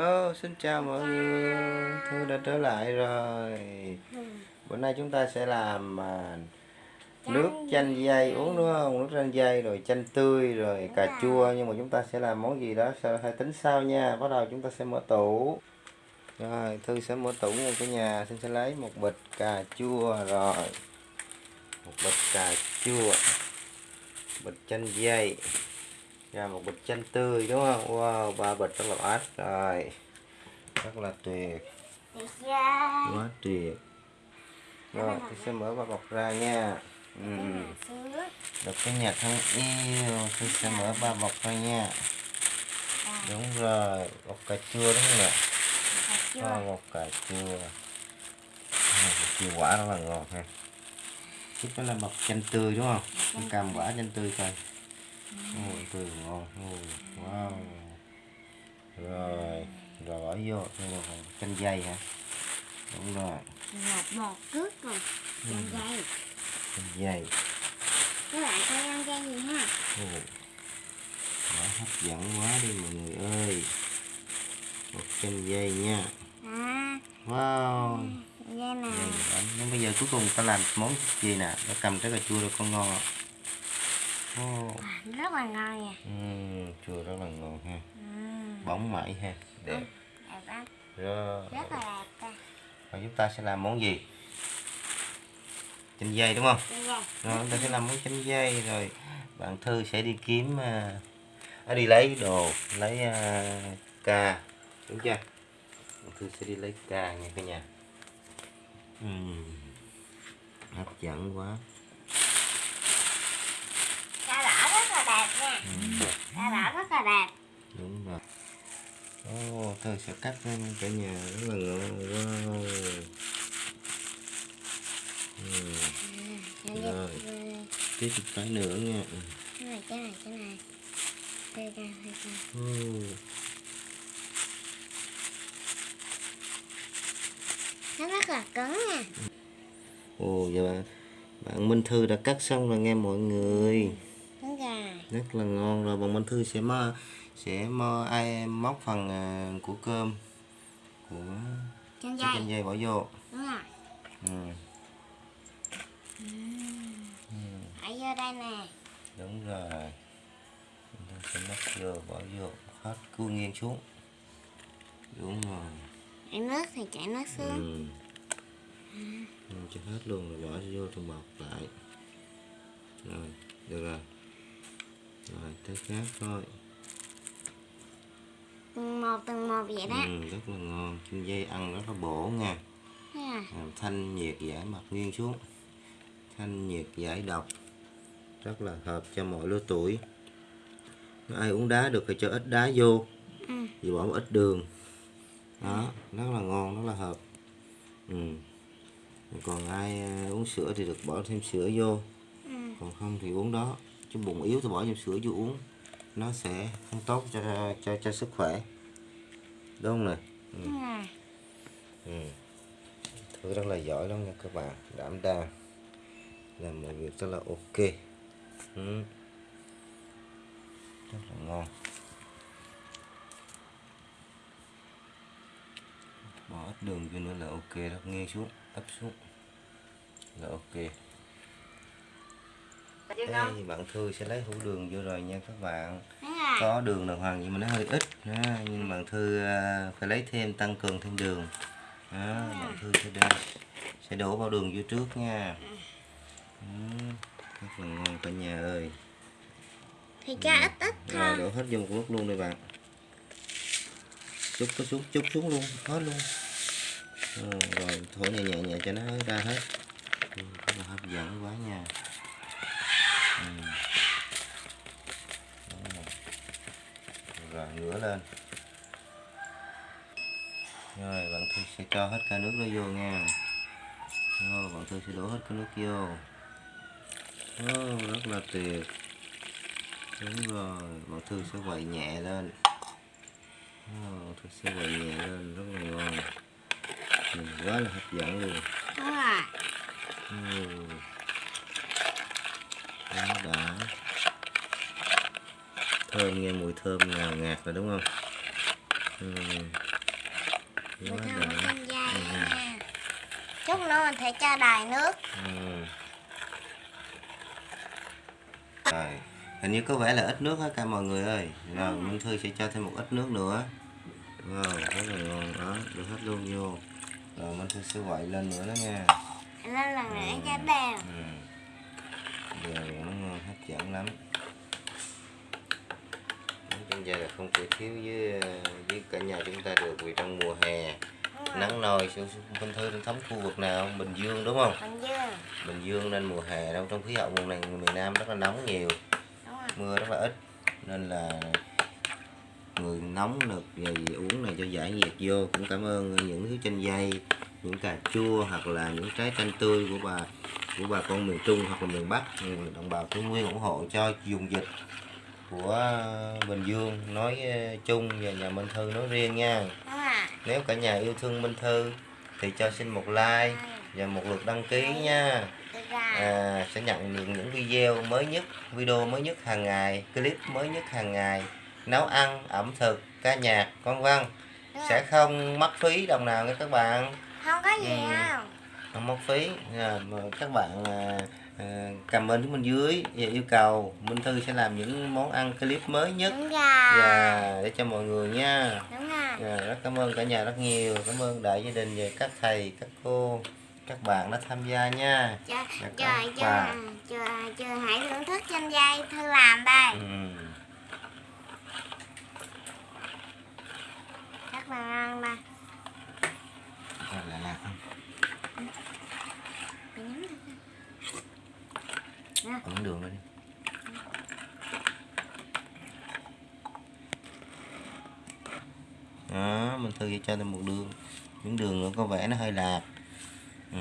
Oh, xin chào mọi người, Thư đã trở lại rồi. Bữa nay chúng ta sẽ làm à, nước chanh dây uống đúng không? Nước chanh dây rồi chanh tươi rồi cà chua nhưng mà chúng ta sẽ làm món gì đó sao hãy tính sau nha. Bắt đầu chúng ta sẽ mở tủ. Rồi, Thư sẽ mở tủ nha cả nhà. Xin sẽ lấy một bịch cà chua rồi. Một bịch cà chua. Bịch chanh dây ra một bịch chanh tươi đúng không? Wow ba bịch rất là át rồi. Rất là tuyệt. Quá tuyệt. Rồi tôi sẽ mở ba bọc ra nha. Ừ. được cái nhà thân yêu tôi sẽ mở ba bọc ra nha. Đúng rồi bọc cà chua đúng không ạ? Oh, bọc cà chua. À, chua quả rất là ngon ha. Tiếp đó là bọc chanh tươi đúng không? Cam quả chanh tươi coi Ôi, tươi ngon wow. Rồi rồi bỏ vô chanh dây hả? Đúng rồi. Một một cước rồi chanh dây. Chanh dây. Các bạn coi ăn dây gì ha. Đó hấp dẫn quá đi mọi người ơi. Một chanh dây nha. À wow. Dây này nhưng bây giờ cuối cùng ta làm món gì nè? Nó cầm trái cà chua rồi con ngon ạ oh. rất là ngon nha. Ừ, chua rất là ngon ha. Ừ. bóng mẩy ha đẹp. Ừ, đẹp lắm. Rồi rất là đẹp ta. Rồi chúng ta sẽ làm món gì? Chanh dây đúng không? Dây rồi. Chúng ta sẽ làm món chanh dây rồi bạn thư sẽ đi kiếm uh, đi lấy đồ lấy uh, ca đúng chưa? Bạn thư sẽ đi lấy ca nha cả nhà. Uhm. hấp dẫn quá Cà đỏ rất là ừ. Cà đỏ rất là đẹp. Đúng rồi. Ồ, oh, tôi sẽ cắt lên cả nhà rất là ngon wow ừ. ừ, rồi tiếp tục cái nữa nha. Cái này cái này cái này. Đây ra đây ra ừ. nó rất là cứng nha. Ồ giờ bạn. Bạn Minh Thư đã cắt xong rồi nghe mọi người rất là ngon. Rồi bạn Minh Thư sẽ mơ sẽ mơ ai móc phần uh, của cơm của chân cái dây. chân dây bỏ vô. Đúng rồi. Ừ. ừ. ở vô đây nè. Đúng rồi. Chúng ta sẽ móc vô bỏ vô hết cua nghiêng xuống. Đúng rồi. Chảy nước thì chảy nước xuống. Ừ. ừ. cho hết luôn rồi bỏ vô trong bọc lại. Rồi được rồi tới khác thôi. Từng một từng một vậy đó. Ừ, rất là ngon. Chim dây ăn rất là bổ nha. À. làm thanh nhiệt giải mặt nghiêng xuống. Thanh nhiệt giải độc. Rất là hợp cho mọi lứa tuổi. Ai uống đá được thì cho ít đá vô. Ừ. vì bỏ một ít đường. Đó rất là ngon rất là hợp. Ừ. còn ai à, uống sữa thì được bỏ thêm sữa vô. Ừ. còn không thì uống đó chứ bụng yếu thì bỏ thêm sữa vô uống. Nó sẽ không tốt cho cho cho sức khỏe. Đúng không nè? Ừ. Ừ. Thư rất là giỏi lắm nha các bạn. Đảm đang làm mọi việc rất là ok. Ừ. rất là ngon. Bỏ ít đường vô nữa là ok đó. Nghiêng xuống ấp xuống. Là ok đây bạn thư sẽ lấy hũ đường vô rồi nha các bạn. Có đường đàng hoàng nhưng mà nó hơi ít. Ha. nhưng bạn thư à, phải lấy thêm tăng cường thêm đường. Đó, bạn thư sẽ đây sẽ đổ vào đường vô trước nha. Ừ, rất là ngon cả nhà ơi. Thì cho ít ít rồi thôi. đổ hết vô một lúc luôn đây bạn. Chút có xuống chút xuống luôn hết luôn. Ừ, rồi thổi nhẹ nhẹ nhẹ cho nó ra hết. Ừ, rất là hấp dẫn quá nha ừ. rồi ngửa lên. Rồi bạn thư sẽ cho hết cả nước đó vô nha. Rồi bạn thư sẽ đổ hết cái nước vô. Oh, rất là tuyệt. Đúng rồi bạn thư sẽ quậy nhẹ lên. Oh, thư sẽ quậy nhẹ lên rất là ngon. Ừ, quá là hấp dẫn luôn. Đúng rồi. Ừ. đó đã thơm nghe mùi thơm ngào ngạt rồi đúng không ừ. Chanh dây Ừ. chút nữa mình sẽ cho đầy nước Ừ. Rồi, hình như có vẻ là ít nước hết cả mọi người ơi. Rồi, Minh Thư sẽ cho thêm một ít nước nữa. Wow, rất là ngon đó, được hết luôn vô. Rồi Minh Thư sẽ quậy lên nữa đó nha. lên lần nữa cho đều Ừ. Giờ nó ngon hấp dẫn lắm. Trong gia là không thể thiếu với với cả nhà chúng ta được vì trong mùa hè nắng sự Minh Thư đang thống khu vực nào Bình Dương đúng không? Bình Dương. Bình Dương nên mùa hè đâu trong khí hậu vùng này miền Nam rất là nóng nhiều. Mưa rất là ít nên là người nóng và gì uống này cho giải nhiệt vô cũng cảm ơn những thứ chanh dây những cà chua hoặc là những trái chanh tươi của bà của bà con miền Trung hoặc là miền Bắc. Ừ, đồng bào Tây Nguyên ủng hộ cho dùng dịch của Bình Dương nói ờ, chung và nhà Minh Thư nói riêng nha. Nếu cả nhà yêu thương Minh Thư thì cho xin một like và một lượt đăng ký nha. À, sẽ nhận được những video mới nhất video mới nhất hàng ngày clip mới nhất hàng ngày. Nấu ăn ẩm thực ca nhạc vân vân. Sẽ không mất phí đồng nào nha các bạn không có gì Ừ. không không mất phí. À, các bạn à, à, comment xuống bên dưới và yêu cầu Minh Thư sẽ làm những món ăn clip mới nhất. Đúng rồi. Và để cho mọi người nha. Đúng rồi. Dạ, rất cảm ơn cả nhà rất nhiều. Cảm ơn đại gia đình và các thầy các cô các bạn đã tham gia nha. Chờ Dạ, chờ chờ chờ chờ hãy thưởng thức chanh dây thư làm đây. Ừ. các bạn ăn đây Rồi, lại lạc không Mày nhắm thử coi. ấn đường lên đi đó mình thử cho thêm một đường những đường nữa có vẻ nó hơi lạc ừ.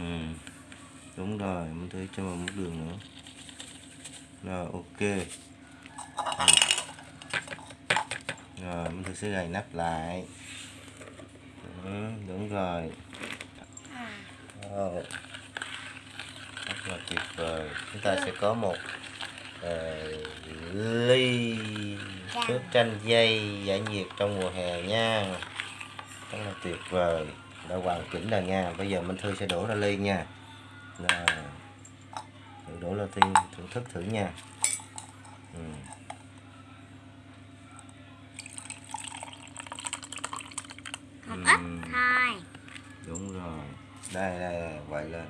đúng rồi mình thử cho một đường nữa rồi ok ừ. rồi mình thử sẽ gài nắp lại ừ, đúng rồi À, Wow. Rất là tuyệt vời. Chúng ta sẽ có một ờ, ly Chanh. nước chanh dây giải nhiệt trong mùa hè nha. Rất là tuyệt vời. Đã hoàn chỉnh rồi nha. Bây giờ Minh Thư sẽ đổ ra ly nha. Rồi. Thử đổ ra tiên thưởng thức thử nha. Ừ. một Ừm. ít thôi Đúng rồi. Đây đây, đây quậy lên.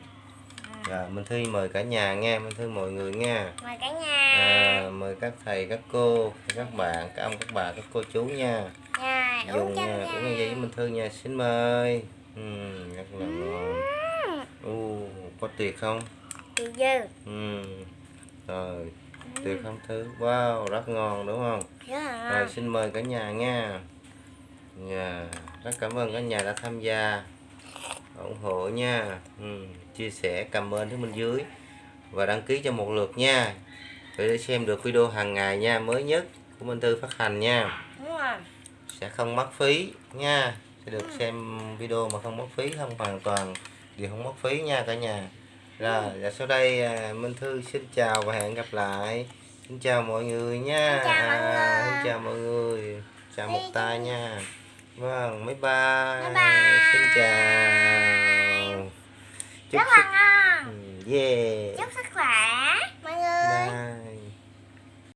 Rồi, Minh Thư mời cả nhà nha, Minh Thư mọi người nha. mời cả nhà À, mời các thầy, các cô, các bạn, các ông, các bà, các cô chú nha. nha uống Dùng nha, dây uống như vậy với Minh Thư nha, xin mời. Ừ, rất là ngon. U, có tuyệt không? từ dư Ừ. Rồi, tuyệt không Thư? Wow, rất ngon đúng không? là Rồi xin mời cả nhà nha. Dạ, rất cảm ơn cả nhà đã tham gia ủng hộ nha. Ừ, chia sẻ comment phía bên dưới và đăng ký cho một lượt nha. Để xem được video hàng ngày nha, mới nhất của Minh Tư phát hành nha. đúng rồi Sẽ không mất phí nha. Sẽ được xem video mà không mất phí, không hoàn toàn đều không mất phí nha cả nhà. Rồi, và sau đây à, Minh Thư xin chào và hẹn gặp lại. Xin chào mọi người nha. Xin chào mọi À, người. xin chào mọi người. Chào một tay nha. Vâng, bye bye. Bye bye. Xin chào chúc, chúc sức ngon. Ừ, yeah chúc sức